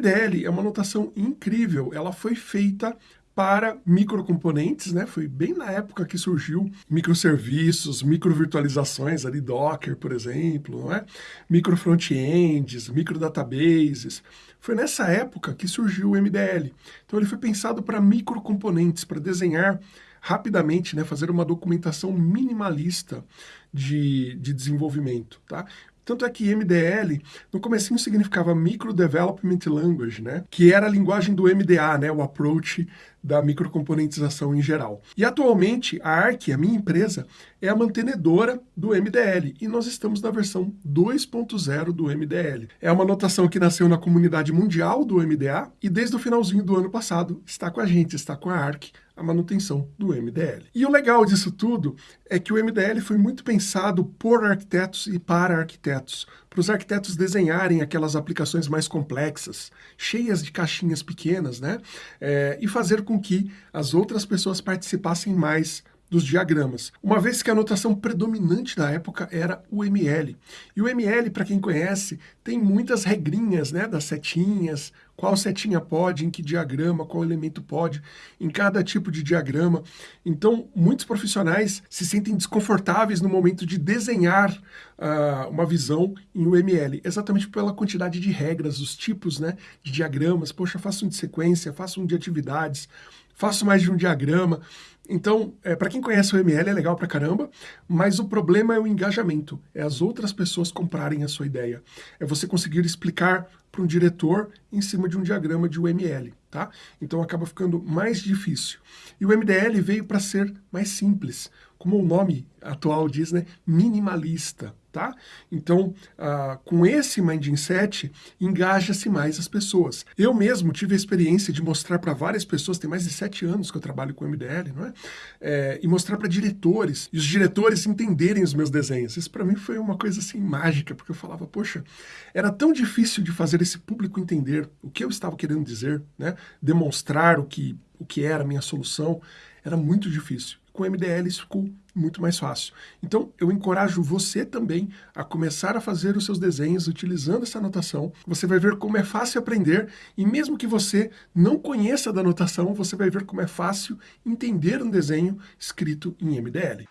MDL é uma notação incrível, ela foi feita para microcomponentes, né? Foi bem na época que surgiu microserviços, microvirtualizações ali, Docker, por exemplo, não é? Micro frontends, micro databases. Foi nessa época que surgiu o MDL. Então ele foi pensado para microcomponentes, para desenhar rapidamente, né, fazer uma documentação minimalista de, de desenvolvimento, tá? Tanto é que MDL, no comecinho significava Micro Development Language, né? Que era a linguagem do MDA, né? O approach da microcomponentização em geral. E atualmente a ARC, a minha empresa, é a mantenedora do MDL e nós estamos na versão 2.0 do MDL. É uma anotação que nasceu na comunidade mundial do MDA e desde o finalzinho do ano passado está com a gente, está com a ARC, a manutenção do MDL. E o legal disso tudo é que o MDL foi muito pensado por arquitetos e para arquitetos, para os arquitetos desenharem aquelas aplicações mais complexas, cheias de caixinhas pequenas, né? É, e fazer com que as outras pessoas participassem mais dos diagramas, uma vez que a notação predominante da época era o ML. E o ML, para quem conhece, tem muitas regrinhas, né, das setinhas, qual setinha pode, em que diagrama, qual elemento pode, em cada tipo de diagrama. Então, muitos profissionais se sentem desconfortáveis no momento de desenhar uh, uma visão em UML, exatamente pela quantidade de regras, os tipos né, de diagramas. Poxa, faço um de sequência, faço um de atividades, faço mais de um diagrama. Então, é, para quem conhece o ML é legal pra caramba, mas o problema é o engajamento, é as outras pessoas comprarem a sua ideia. É você conseguir explicar para um diretor em cima de um diagrama de UML, tá? Então acaba ficando mais difícil. E o MDL veio para ser mais simples, como o nome atual diz, né? Minimalista tá? Então, uh, com esse mindset, engaja-se mais as pessoas. Eu mesmo tive a experiência de mostrar para várias pessoas, tem mais de sete anos que eu trabalho com MDL, não é? é e mostrar para diretores, e os diretores entenderem os meus desenhos. Isso para mim foi uma coisa assim mágica, porque eu falava, poxa, era tão difícil de fazer esse público entender o que eu estava querendo dizer, né? Demonstrar o que, o que era a minha solução, era muito difícil com MDL isso ficou muito mais fácil. Então, eu encorajo você também a começar a fazer os seus desenhos utilizando essa anotação. Você vai ver como é fácil aprender e mesmo que você não conheça da anotação, você vai ver como é fácil entender um desenho escrito em MDL.